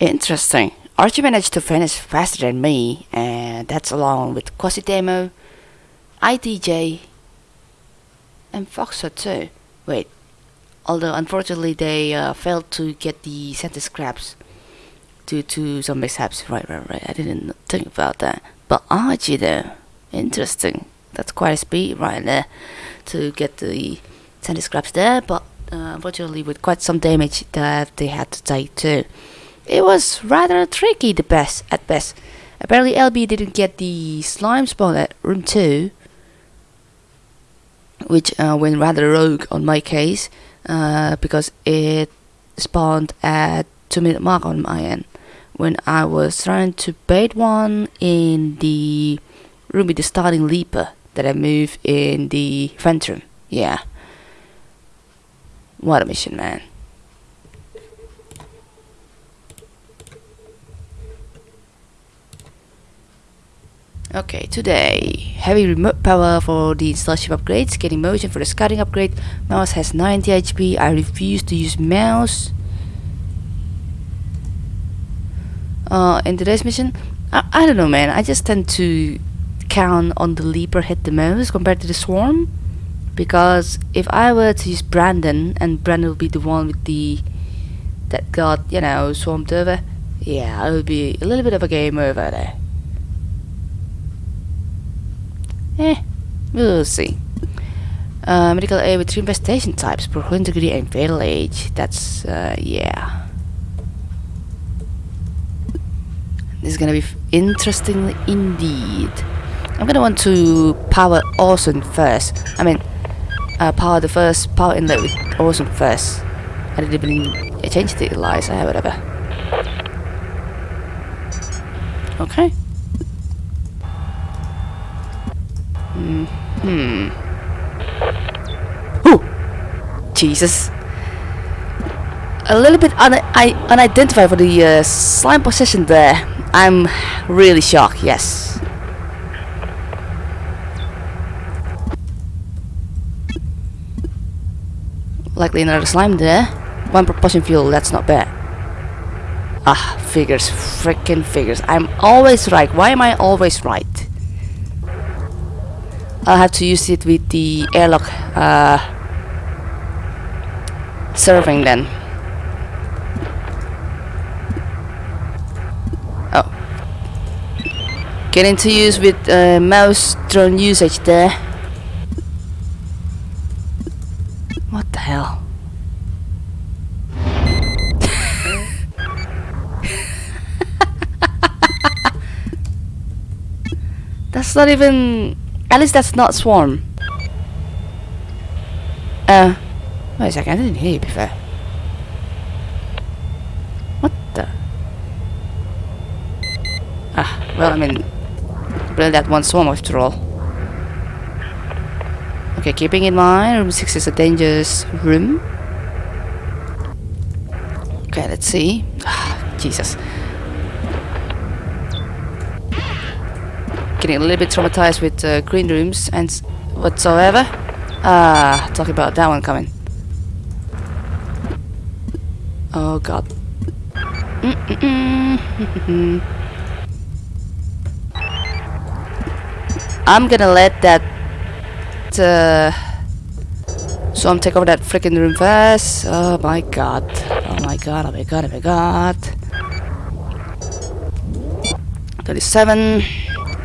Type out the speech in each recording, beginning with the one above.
Interesting. Archie managed to finish faster than me, and that's along with Quasidemo, ITJ, and Foxer too. Wait, although unfortunately they uh, failed to get the center scraps due to some mishaps. Right, right, right. I didn't think about that. But Archie though, interesting. That's quite a speed right there to get the center scraps there, but uh, unfortunately with quite some damage that they had to take too. It was rather tricky the best at best. Apparently LB didn't get the slime spawn at room 2 which uh, went rather rogue on my case uh, because it spawned at 2 minute mark on my end when I was trying to bait one in the room with the starting leaper that I moved in the vent room. Yeah. What a mission, man. Okay, today, heavy remote power for the installation upgrades, getting motion for the scouting upgrade, mouse has 90 HP, I refuse to use mouse. Uh, in today's mission, I, I don't know man, I just tend to count on the leaper hit the most compared to the swarm. Because if I were to use Brandon, and Brandon will be the one with the, that got, you know, swarmed over, yeah, it would be a little bit of a game over there. Eh, we'll see. Uh, medical aid with three infestation types, Prohun degree and fatal age. That's, uh, yeah. This is gonna be interesting indeed. I'm gonna want to power Orson first. I mean, uh, power the first power inlet with Orson first. I didn't even change the Eliza, whatever. Okay. Hmm. Ooh! Jesus. A little bit un I unidentified for the uh, slime position there. I'm really shocked, yes. Likely another slime there. One propulsion fuel, that's not bad. Ah, figures, freaking figures. I'm always right. Why am I always right? I'll have to use it with the airlock uh, serving then. Oh. Getting to use with uh, mouse drone usage there. What the hell? That's not even at least that's not Swarm. Uh, wait a second, I didn't hear you before. What the? Ah, well, I mean, really that one Swarm after all. Okay, keeping in mind, room 6 is a dangerous room. Okay, let's see. Ah, Jesus. Getting a little bit traumatized with uh, green rooms and whatsoever. Ah, talk about that one coming. Oh god. I'm gonna let that uh, so I'm take over that freaking room first. Oh my god. Oh my god, oh my god, oh my god. 37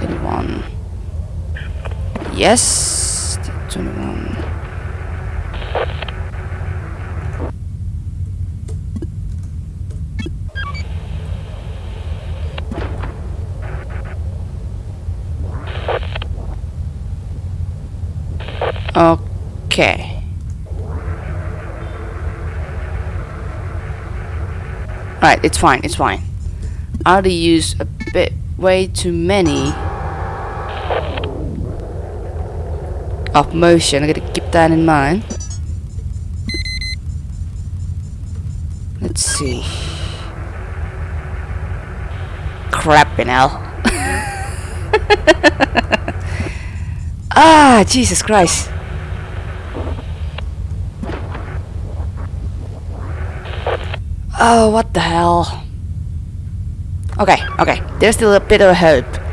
21. Yes, 21. Okay. Right, it's fine, it's fine. I already used a bit way too many of motion. I gotta keep that in mind. Let's see. Crap in hell. ah, Jesus Christ. Oh, what the hell? Okay, okay. There's still a bit of hope.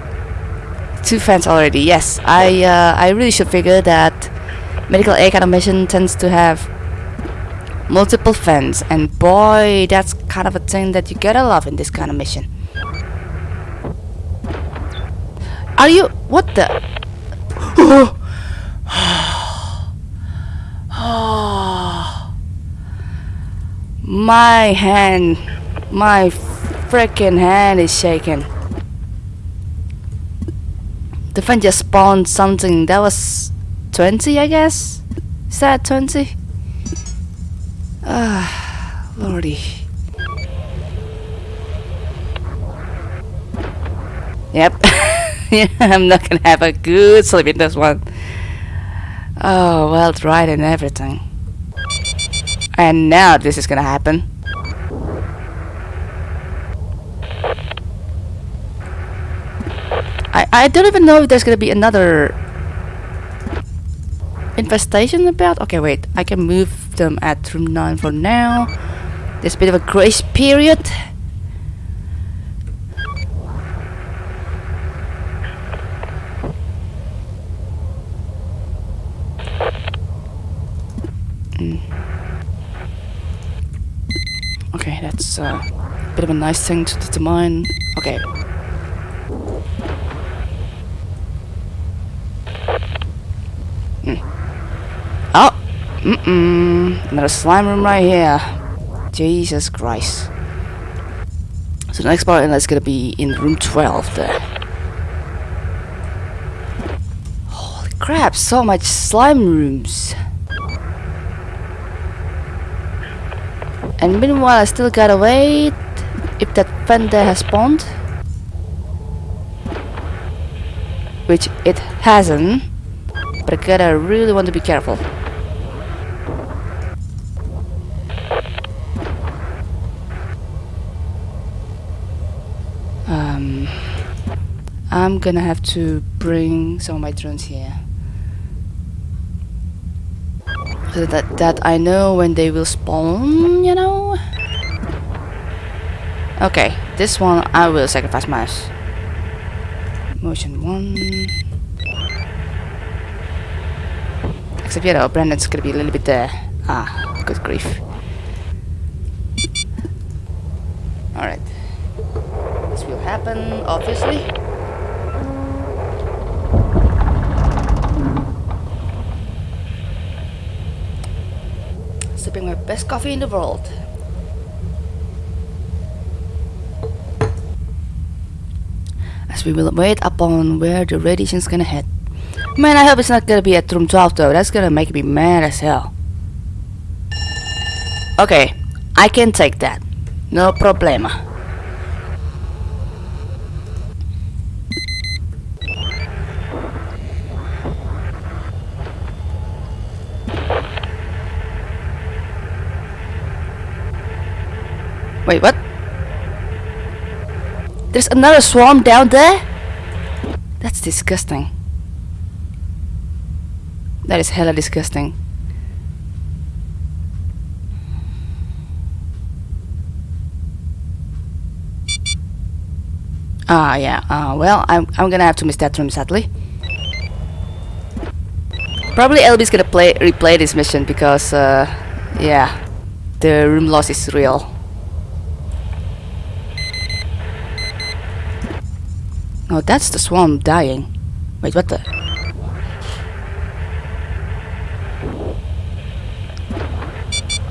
Two fans already. Yes, I uh, I really should figure that medical aid kind of mission tends to have multiple fans, and boy, that's kind of a thing that you gotta love in this kind of mission. Are you? What the? My hand, my freaking hand is shaking. The fan just spawned something that was 20, I guess? Is that 20? Ah, lordy. Yep. yeah, I'm not gonna have a good sleep in this one. Oh, well tried and everything. And now this is gonna happen. I, I don't even know if there's gonna be another infestation about. Okay, wait. I can move them at room 9 for now. There's a bit of a grace period. Mm. Okay, that's uh, a bit of a nice thing to determine. Okay. Mm. Oh! Mm-mm. Another slime room right here. Jesus Christ. So the next part is gonna be in room 12 there. Holy crap, so much slime rooms. And meanwhile, I still gotta wait if that fender has spawned. Which it hasn't. But I gotta really want to be careful. Um, I'm gonna have to bring some of my drones here. So that, that I know when they will spawn, you know? Okay, this one I will sacrifice mouse. Motion 1. Except, you know, Brandon's gonna be a little bit there. Ah, good grief. Alright. This will happen, obviously. Sipping my best coffee in the world. As we will wait upon where the radiation's gonna head. Man, I hope it's not gonna be at room 12 though. That's gonna make me mad as hell. Okay, I can take that. No problema. Wait, what? There's another swarm down there? That's disgusting. That is hella disgusting. Ah, yeah. Uh, well, I'm, I'm gonna have to miss that room, sadly. Probably LB's gonna play replay this mission because, uh, yeah, the room loss is real. Oh, that's the swarm dying. Wait, what the?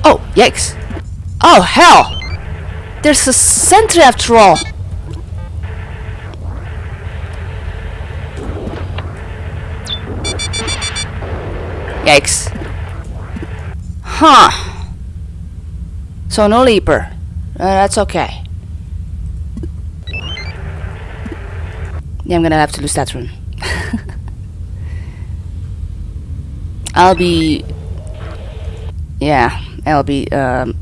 Oh, yikes. Oh, hell! There's a sentry after all! Yikes. Huh. So no leaper. Uh, that's okay. Yeah, I'm gonna have to lose that rune. I'll be... Yeah, I'll be... Um,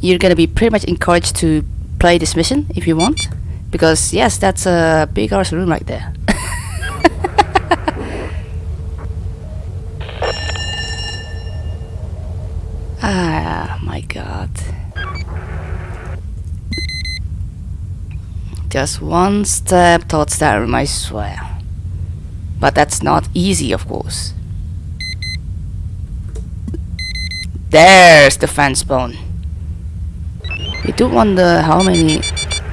you're gonna be pretty much encouraged to play this mission if you want. Because, yes, that's a big arse room right there. ah, my god. Just one step towards that room, I swear. But that's not easy, of course. There's the fence bone. You do wonder how many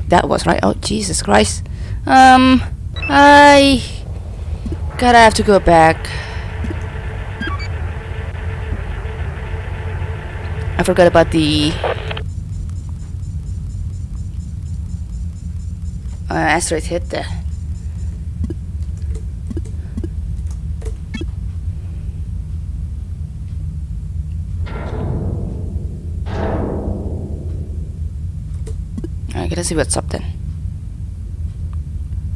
that was, right? Oh, Jesus Christ. Um, I gotta have to go back. I forgot about the asteroid hit there. I gotta see what's up then.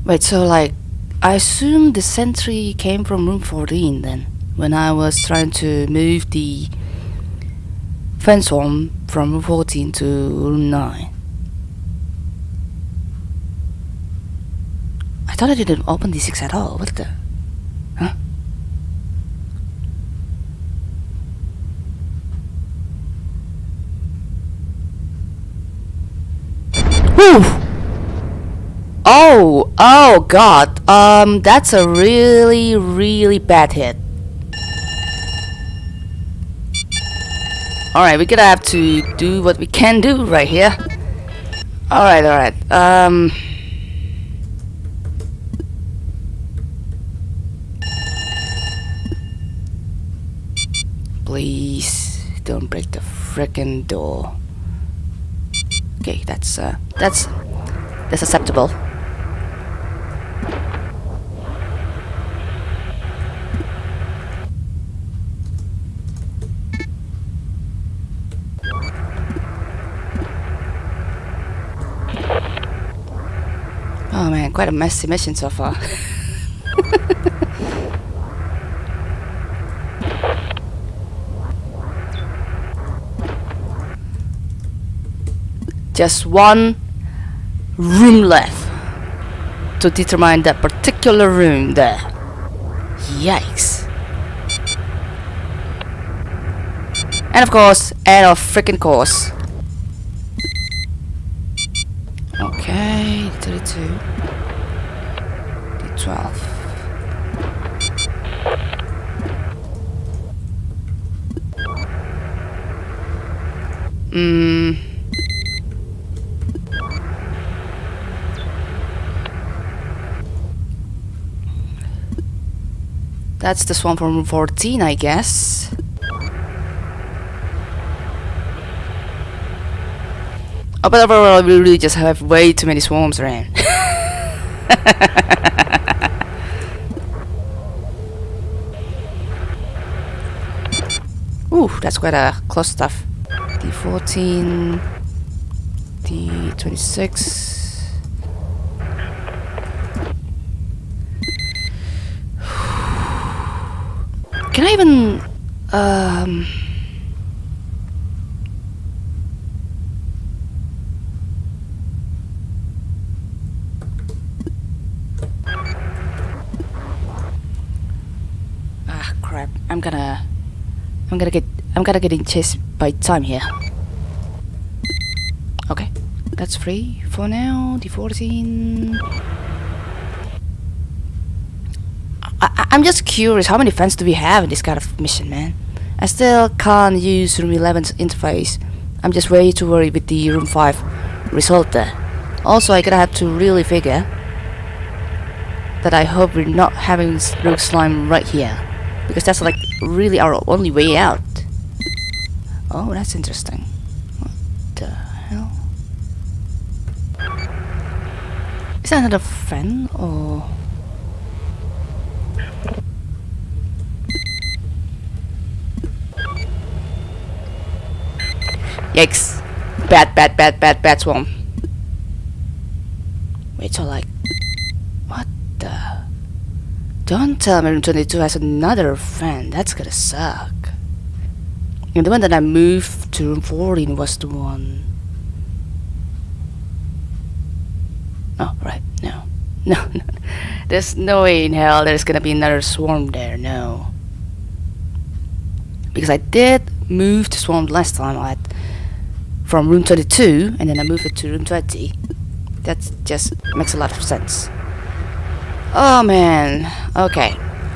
Wait, so like, I assume the sentry came from room 14 then, when I was trying to move the fence home from room 14 to room 9. I thought I didn't open D6 at all, what the? Huh? Whew! Oh, oh god. Um, that's a really, really bad hit. Alright, we're gonna have to do what we can do right here. Alright, alright. Um... Please, don't break the frickin' door. Okay, that's, uh, that's, that's acceptable. Oh man, quite a messy mission so far. Just one room left to determine that particular room there. Yikes. And of course, end of freaking course. Okay, 32. D12. Hmm. That's the swarm from room 14, I guess. Oh, but overall, we really just have way too many swarms around. Ooh, that's quite a close stuff. D14, D26. Can I even um Ah crap. I'm gonna I'm gonna get I'm gonna get in chased by time here. Okay. That's free for now. D14 I, I'm just curious, how many fans do we have in this kind of mission, man? I still can't use Room 11's interface. I'm just way too worried with the Room 5 result there. Also, I gotta have to really figure that I hope we're not having Rogue Slime right here. Because that's like really our only way out. Oh, that's interesting. What the hell? Is that another fan or... Yikes. Bad, bad, bad, bad, bad swarm. Wait, so like... What the... Don't tell me room 22 has another fan. That's gonna suck. And the one that I moved to room 14 was the one... Oh, right. No. No, no. There's no way in hell there's gonna be another swarm there. No. Because I did move to swarm last time at from room 22 and then I move it to room 20 That just makes a lot of sense. Oh man, okay.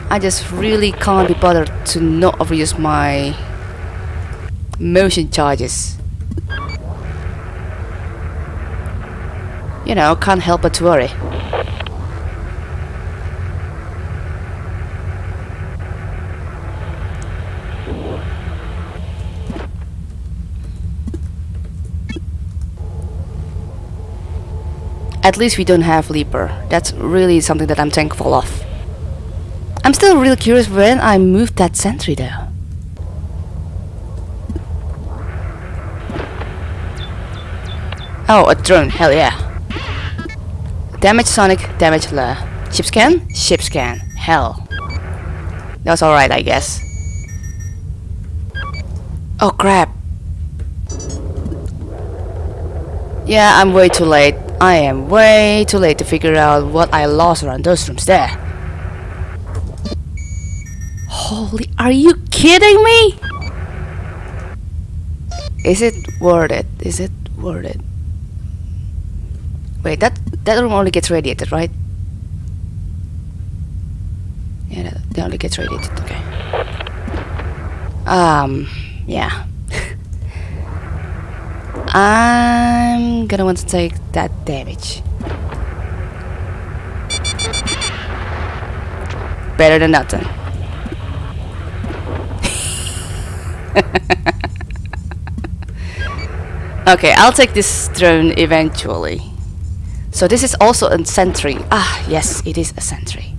I just really can't be bothered to not overuse my motion charges. You know, can't help but to worry. At least we don't have Leaper. That's really something that I'm thankful of. I'm still really curious when I moved that sentry though. Oh, a drone, hell yeah. Damage Sonic, damage Lair. Ship scan? Ship scan. Hell. That's alright, I guess. Oh crap. Yeah, I'm way too late. I am way too late to figure out what I lost around those rooms there. Holy, are you kidding me? Is it worth it? Is it worth it? Wait, that that room only gets radiated, right? Yeah, that, that only gets radiated, okay. Um, yeah. I'm gonna want to take that damage. Better than nothing. okay, I'll take this drone eventually. So this is also a sentry. Ah, yes, it is a sentry.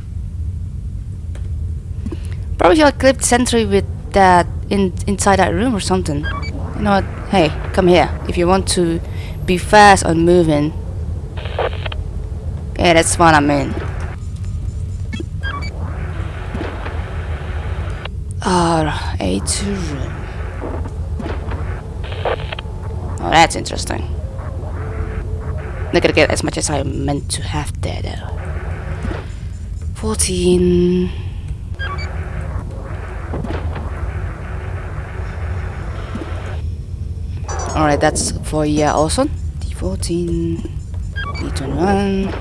Probably should equip sentry with that in inside that room or something. What? Hey, come here. If you want to be fast on moving. Yeah, that's what I mean. Ah, A2 room. Oh, that's interesting. Not gonna get as much as I meant to have there though. 14. Alright, that's for yeah also. D14, D21.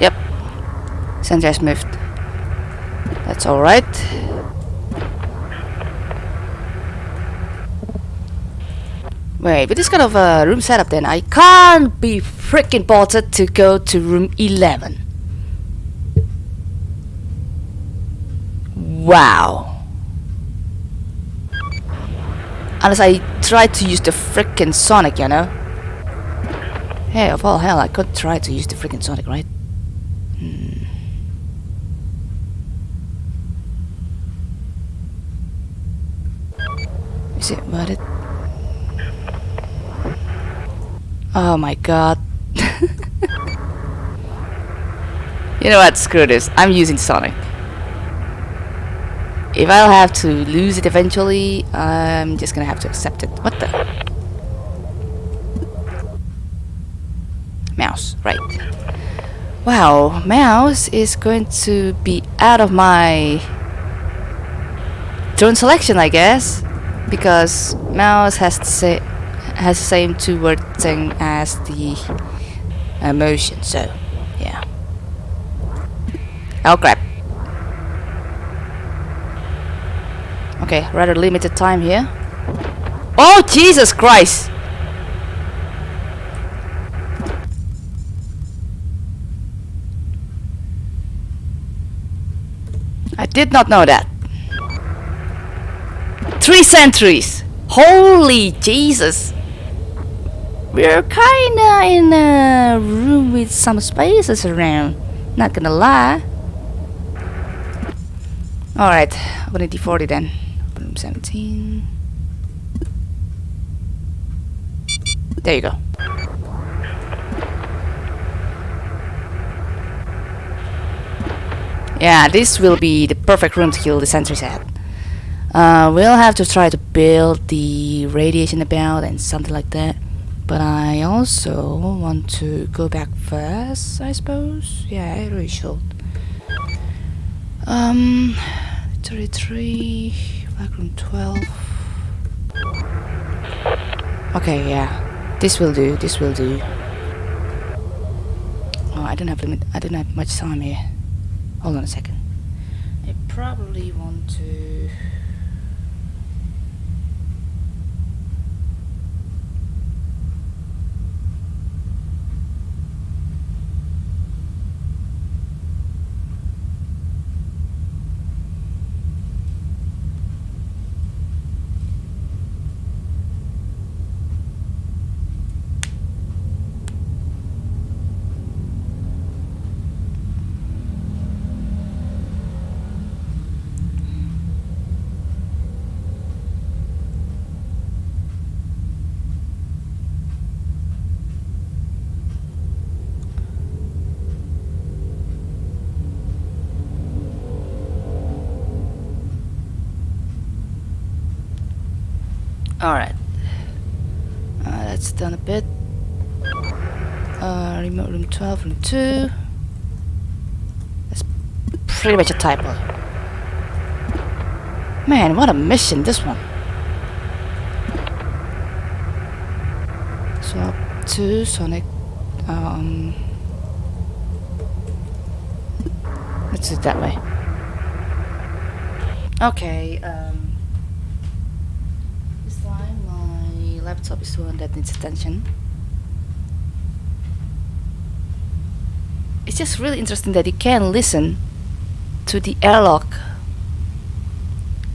Yep. Has moved. That's alright. Wait, with this kind of uh, room setup then, I can't be freaking bothered to go to room 11. Wow. Unless I try to use the freaking Sonic, you know? Hey, of all hell, I could try to use the freaking Sonic, right? Hmm. Is it worth? Oh my god. you know what, screw this. I'm using Sonic. If I'll have to lose it eventually, I'm just gonna have to accept it. What the? Mouse, right. Wow, mouse is going to be out of my drone selection, I guess, because mouse has the same has the same two word thing as the uh, emotion. So, yeah. Oh crap. Okay, rather limited time here. Oh Jesus Christ! I did not know that. Three sentries! Holy Jesus! We're kinda in a room with some spaces around. Not gonna lie. Alright, open it D40 then. Room 17. There you go. Yeah, this will be the perfect room to kill the sentries at. Uh, we'll have to try to build the radiation about and something like that. But I also want to go back first, I suppose. Yeah, I really should. Um, 33, black room 12. Okay, yeah. This will do, this will do. Oh, I don't have limit, I don't have much time here. Hold on a second. I probably want to... Alright. Uh, that's done a bit. Uh, remote room 12, room 2. That's pretty much a typo. Man, what a mission this one. Swap to Sonic. Um, let's do it that way. Okay, um, this time my laptop is the one that needs attention. It's just really interesting that you can listen to the airlock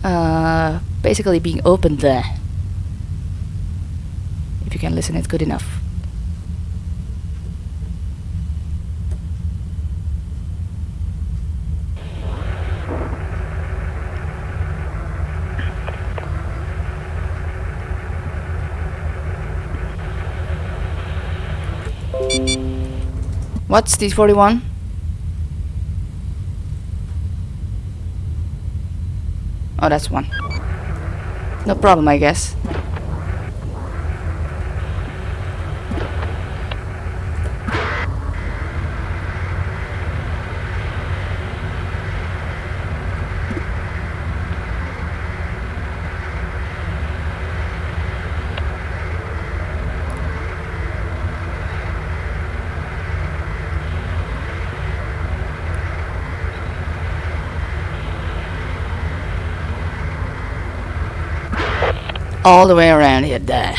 uh, basically being opened there. If you can listen it good enough. What's the 41? Oh, that's one. No problem, I guess. All the way around here there.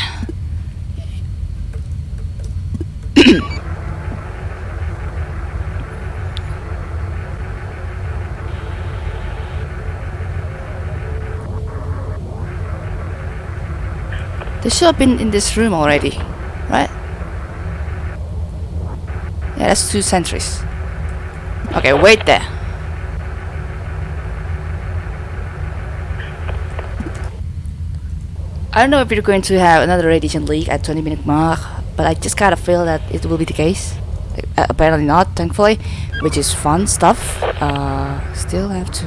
they should have been in this room already, right? Yeah, that's two sentries. Okay, wait there. I don't know if we're going to have another radiation leak at 20 minute mark, but I just kind of feel that it will be the case. Uh, apparently not, thankfully, which is fun stuff. Uh, still have to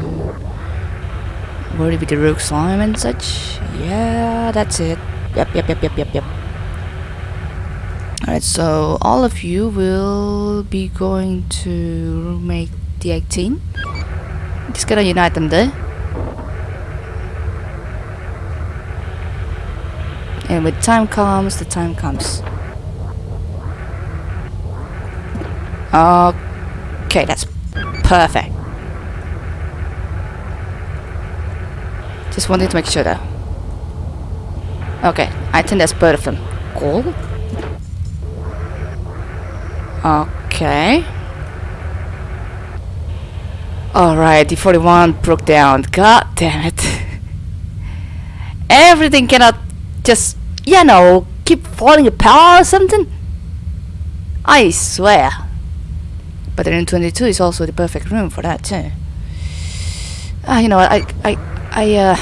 worry with the rogue slime and such. Yeah, that's it. Yep, yep, yep, yep, yep, yep. Alright, so all of you will be going to make the 18. Just gonna unite them there. And when time comes, the time comes. Okay, that's perfect. Just wanted to make sure though. Okay, I think that's both of them. Cool. Okay. Alright, the 41 broke down. God damn it. Everything cannot just, you know, keep falling apart or something? I swear. But then 22 is also the perfect room for that too. Ah, uh, you know I, I, I, uh...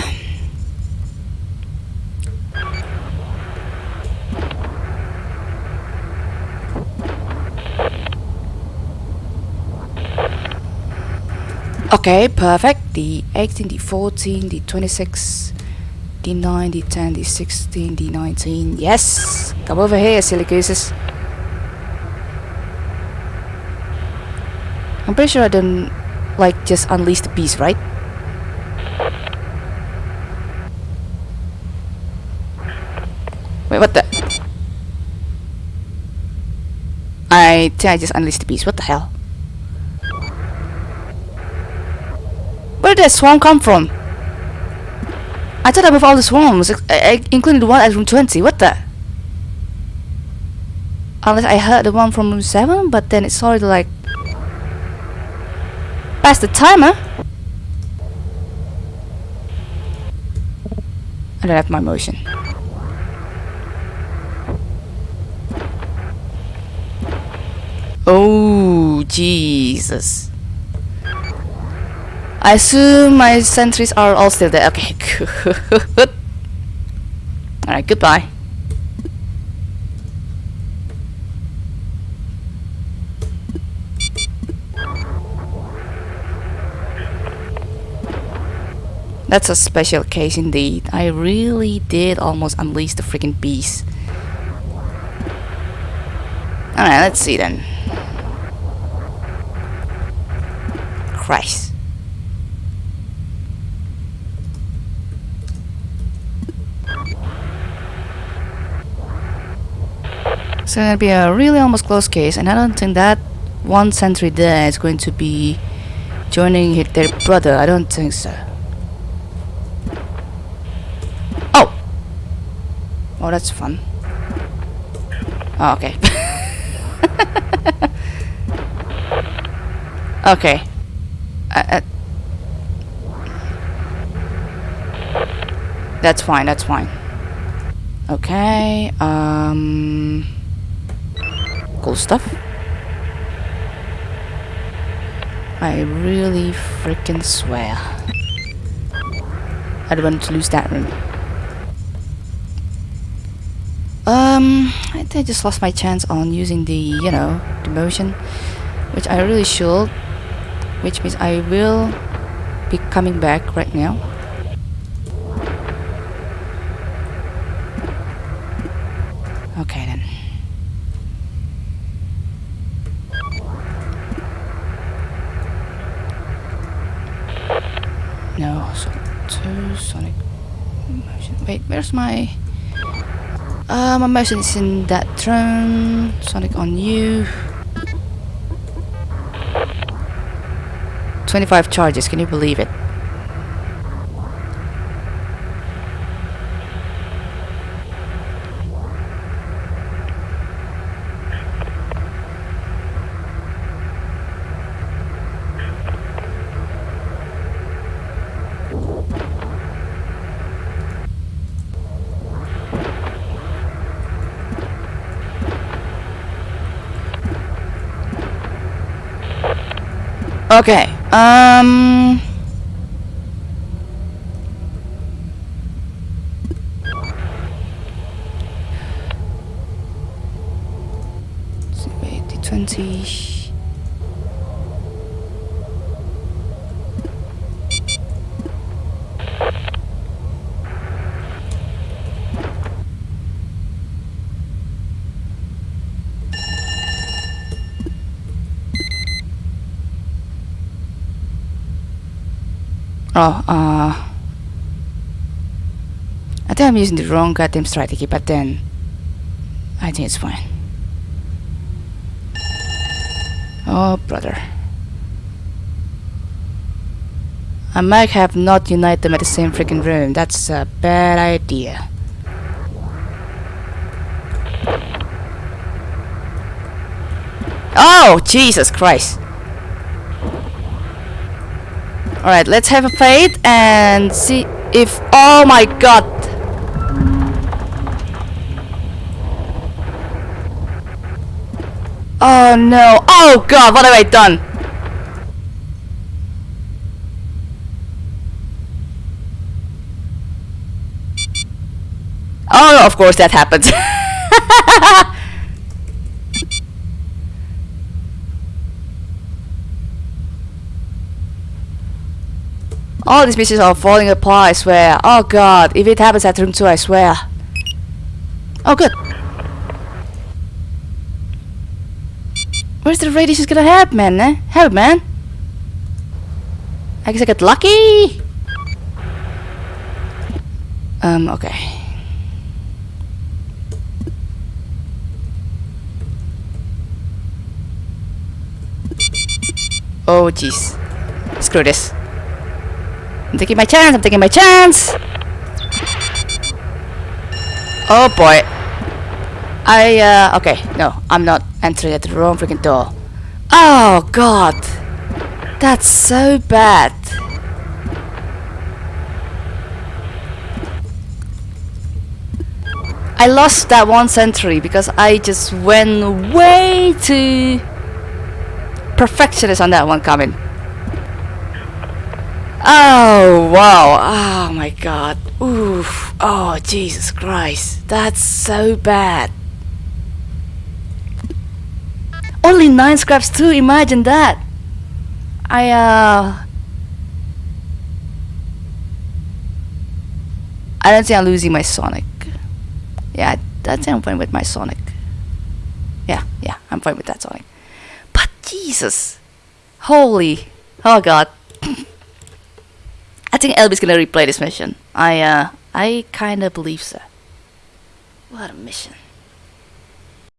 Okay, perfect. The 18, the 14, the 26, D9, D10, D16, D19. Yes! Come over here, silly gooses. I'm pretty sure I didn't, like, just unleash the beast, right? Wait, what the? I think I just unleashed the beast. What the hell? Where did that swarm come from? I thought I moved all the swarms, including the one at room 20. What the? Unless I heard the one from room 7, but then it's already like... Past the timer? I don't have my motion. Oh, Jesus. I assume my sentries are all still there. Okay, good. Alright, goodbye. That's a special case indeed. I really did almost unleash the freaking beast. Alright, let's see then. Christ. So it'll be a really almost close case and I don't think that one sentry there is going to be joining their brother. I don't think so. Oh! Oh, that's fun. Oh, okay. okay. Uh, uh, that's fine, that's fine. Okay, um... Cool stuff. I really freaking swear. I don't want to lose that room. Um, I think I just lost my chance on using the, you know, the motion, which I really should, which means I will be coming back right now. Okay then. No, so two Sonic motion. Wait, where's my uh, my motion is in that drone. Sonic on you. 25 charges, can you believe it? Okay, um... Oh, uh... I think I'm using the wrong goddamn strategy, but then... I think it's fine. Oh, brother. I might have not united them at the same freaking room. That's a bad idea. Oh, Jesus Christ. Alright, let's have a faith and see if... Oh my god! Oh no! Oh god, what have I done? Oh, of course that happens. All these missions are falling apart, I swear. Oh god, if it happens at room 2, I swear. Oh good. Where's the radiation gonna help, man? Eh? Help, man. I guess I got lucky. Um, okay. Oh jeez. Screw this. I'm taking my chance, I'm taking my chance! Oh boy. I, uh, okay, no, I'm not entering at the wrong freaking door. Oh god! That's so bad. I lost that one sentry because I just went way too perfectionist on that one coming. Oh wow! Oh my god! Oof! Oh Jesus Christ! That's so bad. Only nine scraps too. Imagine that. I uh. I don't think I'm losing my Sonic. Yeah, that's I'm fine with my Sonic. Yeah, yeah, I'm fine with that Sonic. But Jesus, holy, oh God. I think Elby's gonna replay this mission. I uh, I kinda believe so. What a mission.